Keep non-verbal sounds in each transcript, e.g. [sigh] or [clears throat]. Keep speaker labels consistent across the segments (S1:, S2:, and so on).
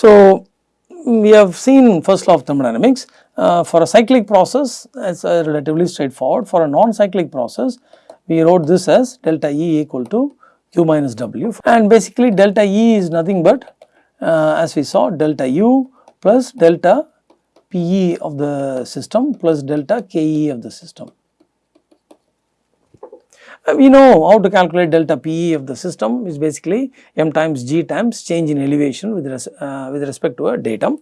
S1: So, we have seen first law of thermodynamics uh, for a cyclic process it is uh, relatively straightforward. For a non-cyclic process we wrote this as delta E equal to Q minus W. And basically delta E is nothing but uh, as we saw delta U plus delta PE of the system plus delta KE of the system. Uh, we know how to calculate delta PE of the system is basically m times g times change in elevation with, res, uh, with respect to a datum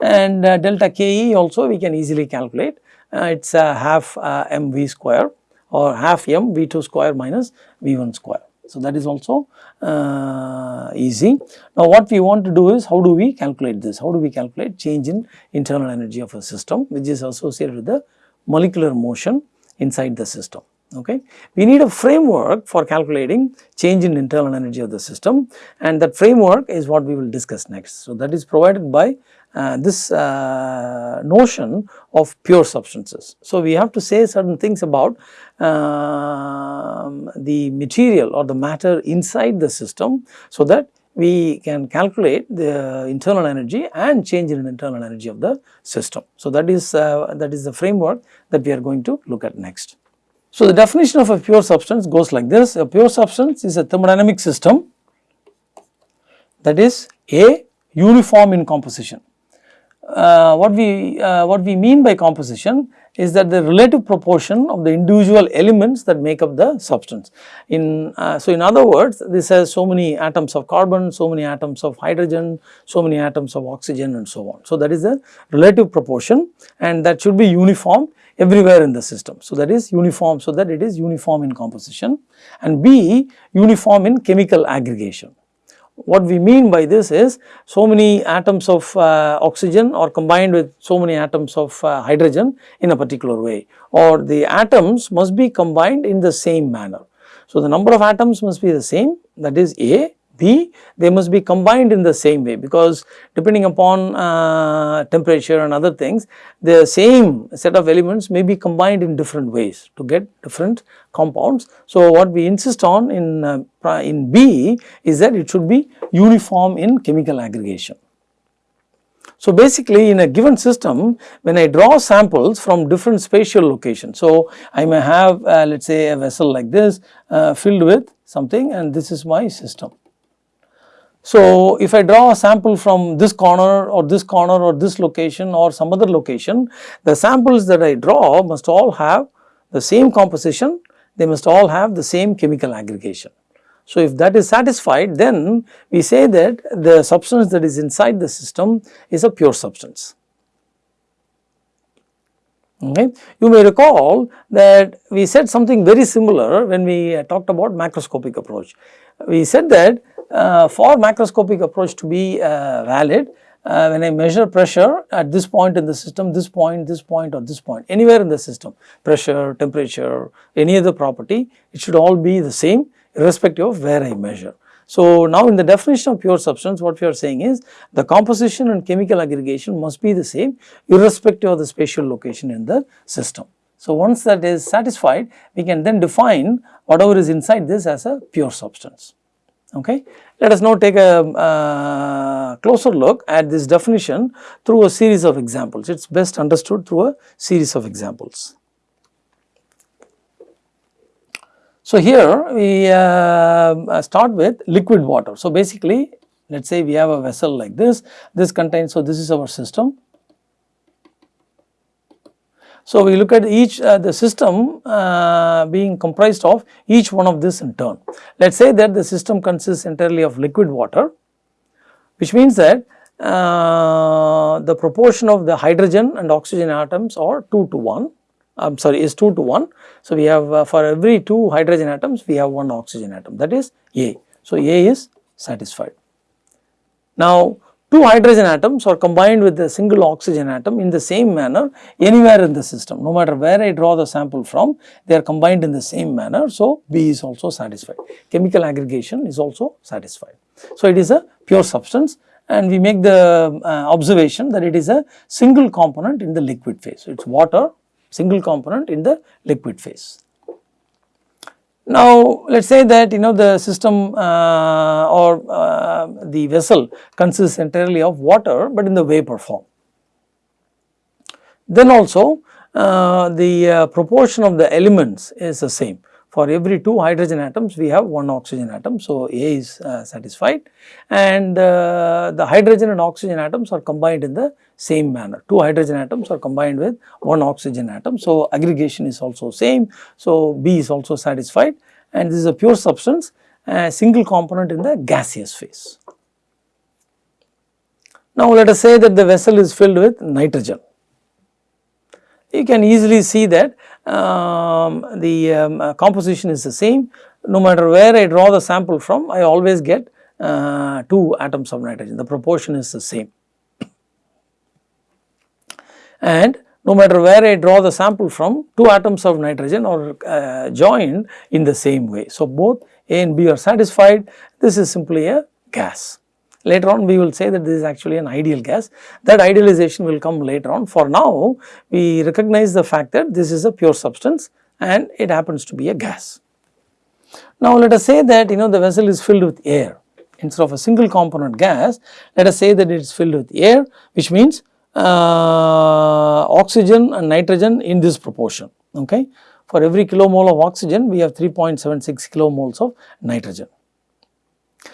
S1: and uh, delta KE also we can easily calculate uh, it is half uh, mv square or half m v2 square minus v1 square. So, that is also uh, easy. Now, what we want to do is how do we calculate this? How do we calculate change in internal energy of a system which is associated with the molecular motion inside the system okay. We need a framework for calculating change in internal energy of the system and that framework is what we will discuss next. So, that is provided by uh, this uh, notion of pure substances. So, we have to say certain things about uh, the material or the matter inside the system so that we can calculate the internal energy and change in internal energy of the system. So, that is uh, that is the framework that we are going to look at next. So, the definition of a pure substance goes like this, a pure substance is a thermodynamic system that is A uniform in composition. Uh, what we uh, what we mean by composition is that the relative proportion of the individual elements that make up the substance. In uh, so in other words this has so many atoms of carbon, so many atoms of hydrogen, so many atoms of oxygen and so on. So that is the relative proportion and that should be uniform everywhere in the system. So, that is uniform so that it is uniform in composition and B uniform in chemical aggregation. What we mean by this is so many atoms of uh, oxygen are combined with so many atoms of uh, hydrogen in a particular way or the atoms must be combined in the same manner. So, the number of atoms must be the same that is A They must be combined in the same way because depending upon uh, temperature and other things the same set of elements may be combined in different ways to get different compounds. So, what we insist on in, uh, in B is that it should be uniform in chemical aggregation. So, basically in a given system when I draw samples from different spatial locations. So, I may have uh, let us say a vessel like this uh, filled with something and this is my system. So, if I draw a sample from this corner or this corner or this location or some other location, the samples that I draw must all have the same composition, they must all have the same chemical aggregation. So, if that is satisfied then we say that the substance that is inside the system is a pure substance. Okay. You may recall that we said something very similar when we talked about macroscopic approach. We said that for macroscopic approach to be uh, valid, uh, when I measure pressure at this point in the system, this point, this point or this point, anywhere in the system, pressure, temperature, any other property, it should all be the same irrespective of where I measure. So, now in the definition of pure substance what we are saying is the composition and chemical aggregation must be the same irrespective of the spatial location in the system. So, once that is satisfied we can then define whatever is inside this as a pure substance. Okay. Let us now take a uh, closer look at this definition through a series of examples. It is best understood through a series of examples. So, here we uh, start with liquid water. So, basically let us say we have a vessel like this, this contains, so this is our system so, we look at each uh, the system uh, being comprised of each one of this in turn. Let us say that the system consists entirely of liquid water which means that uh, the proportion of the hydrogen and oxygen atoms are 2 to 1 I am sorry is 2 to 1. So, we have uh, for every 2 hydrogen atoms we have 1 oxygen atom that is A. So, A is satisfied. Now, two hydrogen atoms are combined with a single oxygen atom in the same manner anywhere in the system. No matter where I draw the sample from, they are combined in the same manner. So, B is also satisfied. Chemical aggregation is also satisfied. So, it is a pure substance and we make the uh, observation that it is a single component in the liquid phase. So, it is water single component in the liquid phase. Now, let us say that you know the system uh, or uh, the vessel consists entirely of water, but in the vapor form. Then also uh, the uh, proportion of the elements is the same. For every two hydrogen atoms, we have one oxygen atom. So, A is uh, satisfied and uh, the hydrogen and oxygen atoms are combined in the same manner. Two hydrogen atoms are combined with one oxygen atom. So, aggregation is also same. So, B is also satisfied and this is a pure substance, a single component in the gaseous phase. Now, let us say that the vessel is filled with nitrogen you can easily see that um, the um, uh, composition is the same no matter where I draw the sample from I always get uh, 2 atoms of nitrogen the proportion is the same and no matter where I draw the sample from 2 atoms of nitrogen are uh, joined in the same way. So, both A and B are satisfied this is simply a gas. Later on we will say that this is actually an ideal gas that idealization will come later on. For now we recognize the fact that this is a pure substance and it happens to be a gas. Now let us say that you know the vessel is filled with air instead of a single component gas let us say that it is filled with air which means uh, oxygen and nitrogen in this proportion okay. For every kilomole of oxygen we have 3.76 kilomoles of nitrogen.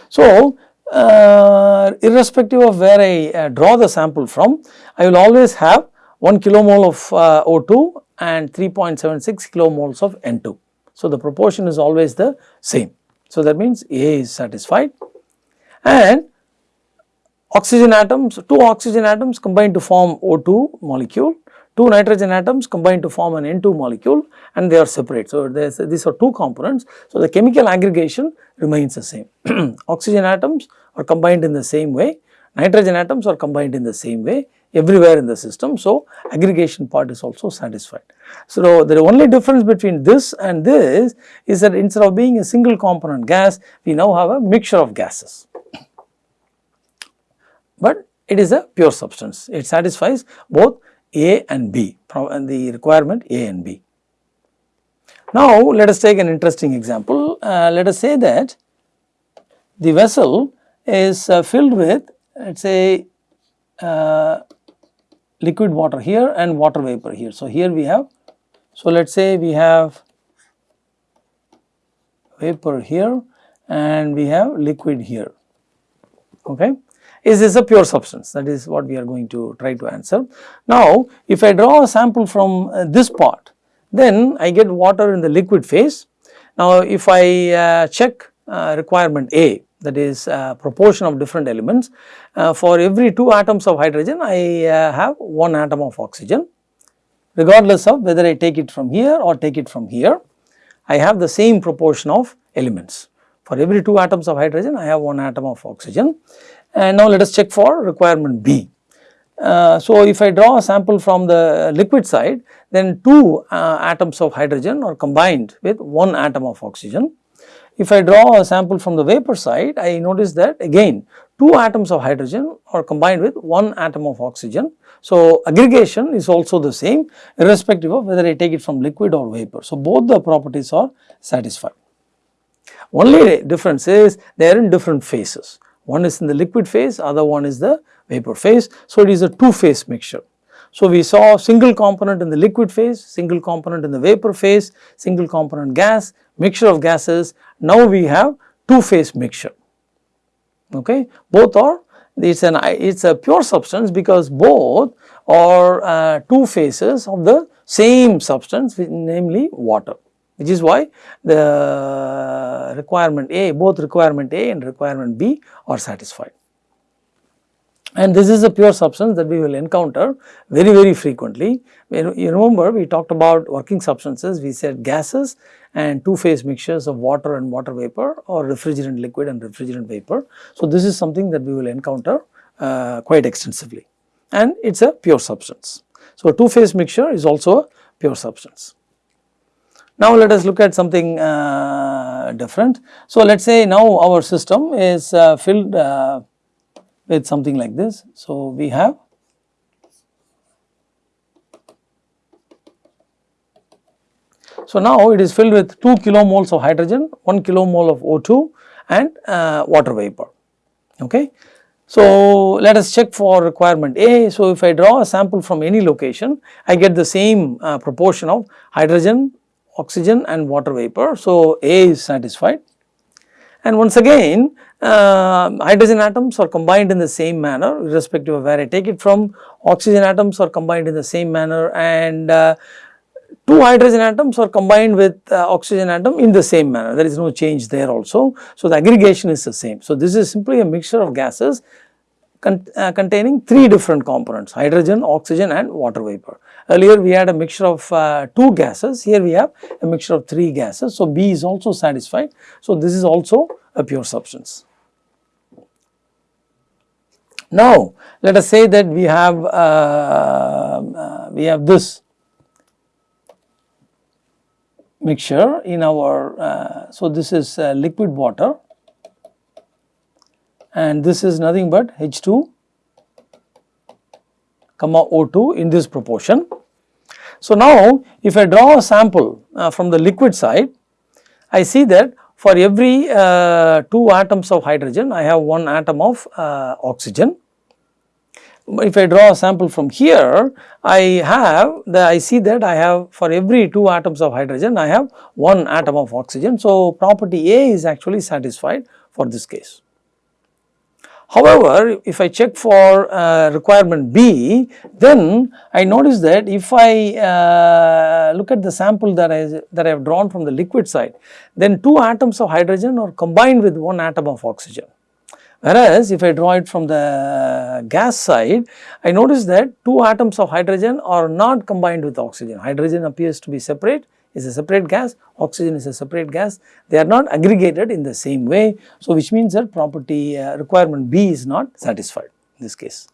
S1: So uh, irrespective of where I uh, draw the sample from, I will always have 1 kilomole of uh, O2 and 3.76 kilomoles of N2. So, the proportion is always the same. So, that means A is satisfied and oxygen atoms, two oxygen atoms combine to form O2 molecule two nitrogen atoms combine to form an N2 molecule and they are separate. So, these are two components. So, the chemical aggregation remains the same. [clears throat] oxygen atoms are combined in the same way, nitrogen atoms are combined in the same way everywhere in the system. So, aggregation part is also satisfied. So, the only difference between this and this is that instead of being a single component gas, we now have a mixture of gases. But it is a pure substance, it satisfies both a and B and the requirement A and B. Now, let us take an interesting example. Uh, let us say that the vessel is uh, filled with let us say uh, liquid water here and water vapor here. So, here we have, so let us say we have vapor here and we have liquid here, okay. Is this a pure substance? That is what we are going to try to answer. Now, if I draw a sample from uh, this part, then I get water in the liquid phase. Now, if I uh, check uh, requirement A, that is uh, proportion of different elements, uh, for every 2 atoms of hydrogen, I uh, have 1 atom of oxygen. Regardless of whether I take it from here or take it from here, I have the same proportion of elements. For every 2 atoms of hydrogen, I have 1 atom of oxygen. And now let us check for requirement B. Uh, so, if I draw a sample from the liquid side, then two uh, atoms of hydrogen are combined with one atom of oxygen. If I draw a sample from the vapor side, I notice that again two atoms of hydrogen are combined with one atom of oxygen. So, aggregation is also the same irrespective of whether I take it from liquid or vapor. So, both the properties are satisfied. Only difference is they are in different phases. One is in the liquid phase, other one is the vapor phase. So, it is a two phase mixture. So, we saw single component in the liquid phase, single component in the vapor phase, single component gas, mixture of gases. Now, we have two phase mixture. Okay. Both are it is an it is a pure substance because both are uh, two phases of the same substance namely water which is why the requirement A, both requirement A and requirement B are satisfied. And this is a pure substance that we will encounter very, very frequently. You remember we talked about working substances, we said gases and two phase mixtures of water and water vapor or refrigerant liquid and refrigerant vapor. So, this is something that we will encounter uh, quite extensively and it is a pure substance. So, two phase mixture is also a pure substance. Now let us look at something uh, different. So let us say now our system is uh, filled uh, with something like this. So we have So now it is filled with 2 kilomoles of hydrogen, 1 kilomole of O2 and uh, water vapor. Okay. So, let us check for requirement A. So, if I draw a sample from any location, I get the same uh, proportion of hydrogen, oxygen and water vapor. So, A is satisfied. And once again, uh, hydrogen atoms are combined in the same manner irrespective of where I take it from, oxygen atoms are combined in the same manner and uh, two hydrogen atoms are combined with uh, oxygen atom in the same manner, there is no change there also. So, the aggregation is the same. So, this is simply a mixture of gases con uh, containing three different components hydrogen, oxygen and water vapor. Earlier we had a mixture of uh, two gases, here we have a mixture of three gases. So, B is also satisfied. So, this is also a pure substance. Now, let us say that we have uh, uh we have this mixture in our, uh, so this is uh, liquid water and this is nothing but H2 comma O2 in this proportion. So, now if I draw a sample uh, from the liquid side, I see that for every uh, 2 atoms of hydrogen, I have 1 atom of uh, oxygen if I draw a sample from here, I have the I see that I have for every 2 atoms of hydrogen, I have 1 atom of oxygen. So, property A is actually satisfied for this case. However, if I check for uh, requirement B, then I notice that if I uh, look at the sample that I that I have drawn from the liquid side, then 2 atoms of hydrogen are combined with 1 atom of oxygen. Whereas, if I draw it from the gas side, I notice that two atoms of hydrogen are not combined with oxygen. Hydrogen appears to be separate, is a separate gas, oxygen is a separate gas. They are not aggregated in the same way. So, which means that property uh, requirement B is not satisfied in this case.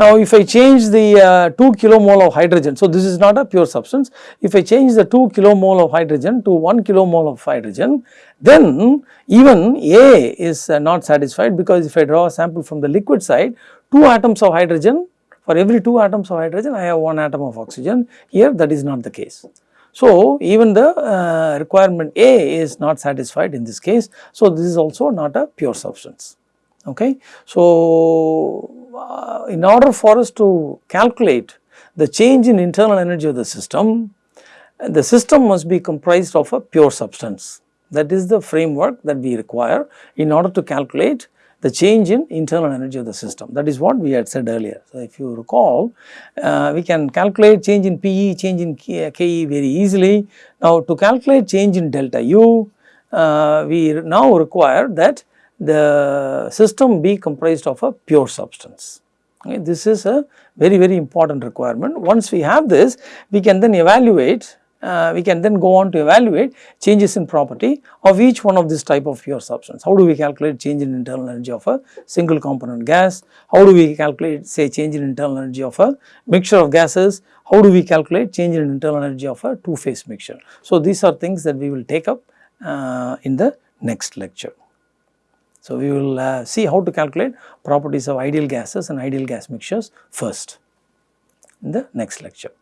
S1: Now, if I change the uh, 2 kilomole of hydrogen, so this is not a pure substance. If I change the 2 kilomole of hydrogen to 1 kilomole of hydrogen, then even A is uh, not satisfied because if I draw a sample from the liquid side, 2 atoms of hydrogen, for every 2 atoms of hydrogen, I have 1 atom of oxygen. Here that is not the case. So, even the uh, requirement A is not satisfied in this case. So, this is also not a pure substance. Okay. So, uh, in order for us to calculate the change in internal energy of the system, the system must be comprised of a pure substance. That is the framework that we require in order to calculate the change in internal energy of the system. That is what we had said earlier. So, if you recall, uh, we can calculate change in PE, change in KE very easily. Now, to calculate change in delta U, uh, we now require that the system be comprised of a pure substance. Okay, this is a very very important requirement. Once we have this, we can then evaluate, uh, we can then go on to evaluate changes in property of each one of this type of pure substance. How do we calculate change in internal energy of a single component gas? How do we calculate say change in internal energy of a mixture of gases? How do we calculate change in internal energy of a two phase mixture? So, these are things that we will take up uh, in the next lecture. So, we will uh, see how to calculate properties of ideal gases and ideal gas mixtures first in the next lecture.